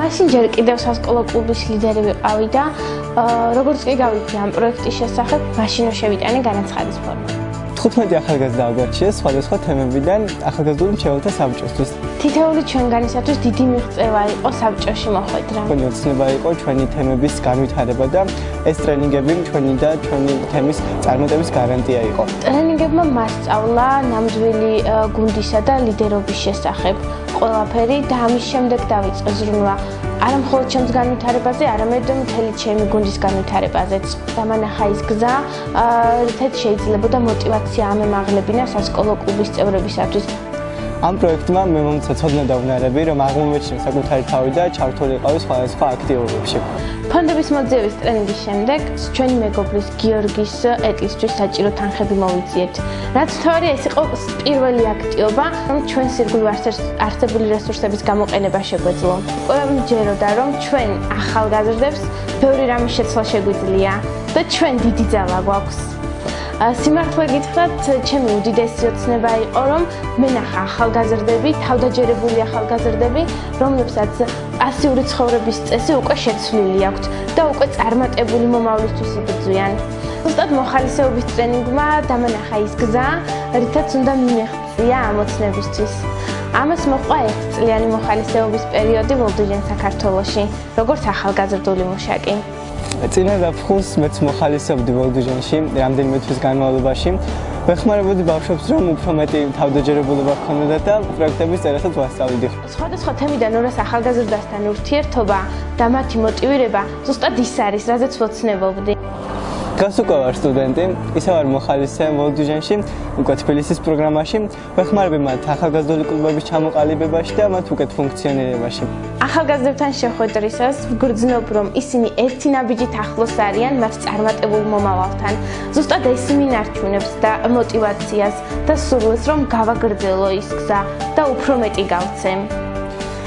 მაშინ ჯერ კიდევ სასკოლო კლუბის ლიდერი ვიყავი და როგორც კი გავიქი ამ პროექტის შესახებ, მაშინ შევიტანე განაცხადის ფორმა. 15 ახალგაზრდა აღგვარჩიეს სხვადასხვა თემებიდან ახალგაზრდული მრჩეველთა საბჭოსთვის. თითოეული ჩვენგანისათვის დიდი მიღწევა იყო საბჭოში მოხვედრა. ჩვენი ოცნება იყო ჩვენი თემების განვითარება და ეს ტრენინგები ჩვენი და ჩვენი თემის წარმატების გარანტია იყო. ტრენინგებმა მასწავლა ნამდვილი გუნდისა და ლიდერობის შესახებ ყველაფერი და ამის შემდეგ დავიწყე ზრუნვა არა მხოლოდ ჩემს განვითარებაზე, არამედ მთელი ჩემი გუნდის განვითარებაზეც. დამანახა ის გზა, რითაც შეიძლებოდა мотивация ამემაღლებინა სასკოლო კლუბის წევრებისათვის. ამ პროექტმა მე მომცა ცოდნა და უნარები, რომ აღმოჩნდა საკუთარი თავი და ჩართულიყავი სხვადასხვა აქტივობებში. ფონდების მოძიების ტრენინგის შემდეგ ჩვენი მეგობრის გიორგის ეტლისთვის საჭირო თანხები მოვიძიეთ. რაც თორე ეს იყო პირველი აქტიობა, რომ ჩვენ სირგულ არსებული რესურსების გამოყენება შეგვეძლო. ყველა მჯეროდა, რომ ჩვენ ახალგაზრდებს ბევრი რამის შეცვლა შეგვიძლია და ჩვენ დიდი ძალა გვაქვს. სიმართლე გითხრათ, ჩემი უდიდესი ოცნება იყო, რომ მე ნახა ახალგაზრდები, თავდაჯერებული ახალგაზრდები, რომლებსაც პასიური ცხოვრების წესი უკვე შეცვლილი აქვთ და უკვე წარმატებული მომავლისთვის იბრძვიან. უბრალოდ მოხალისეობის ტრენინგმა დამანახა ის გზა, რითაც უნდა მიმეღწია ამ ოცნებისთვის. ამას მოყვა ერთწლიანი მოხალისეობის პერიოდი ვოლდიჟენ საქართველოში, როგორც ახალგაზრდული მუშაკი. წინა დაფხულს მეც მოხალისებდი ვოლდიჟენში რამდენიმე თვის განმავლობაში. ვეხმარებოდი ბავშვებს, რომ უფრო მეტი თავდაჯერებულობა ჰქონდათ და პროექტების წერასაც ვასწავლიდი. სხვადასხვა თემიდან ორას ახალგაზრდასთან ურთიერთობა და მათი მოტივირება ზუსტად ის არის, რაზეც ვოცნებობდი. დღეს უკვე ვარ სტუდენტი, ისე ვარ მოხალისე ვოლდუჟანში, უკვე თბილისის პროგრამაში. ვეხმარები მათ ახალგაზრდული კლუბების ჩამოყალიბებაში და მათ უკეთ ფუნქციონირებაში. ახალგაზრდებთან შეხვედრისას ვგრძნობ, რომ ისინი ერთი ნაბიჯით ახლოს არიან მათ წარმატებულ მომავალთან. ზუსტად ეს იმინარჩუნებს და мотиваციას და სურვილს, რომ გავაგრძელო ის გზა და უფრო მეტი გავცემ.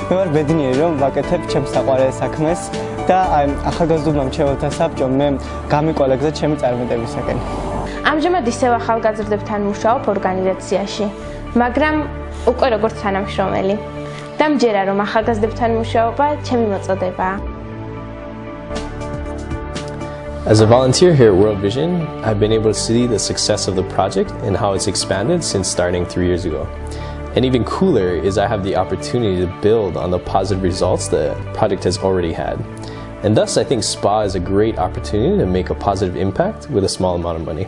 მე ვარ ბედნიერი, რომ ვაკეთებ ჩემს საყვარელ საქმეს და აი ახალგაზრდულმა მრჩეველთა საბჭომ მე გამიკვალა გზა ჩემი წარმატებისაკენ. ამჟამად ისევ ახალგაზრდებთან მუშაობ ორგანიზაციაში, მაგრამ უკვე როგორც თანამშრომელი. და მჯერა რომ ახალგაზრდებთან მუშაობა ჩემი მოწოდებაა. As a volunteer here at World Vision, I've been able to see the success of the project and how it's expanded since starting three years ago. And even cooler is I have the opportunity to build on the positive results the project has already had. And thus, I think SPA is a great opportunity to make a positive impact with a small amount of money.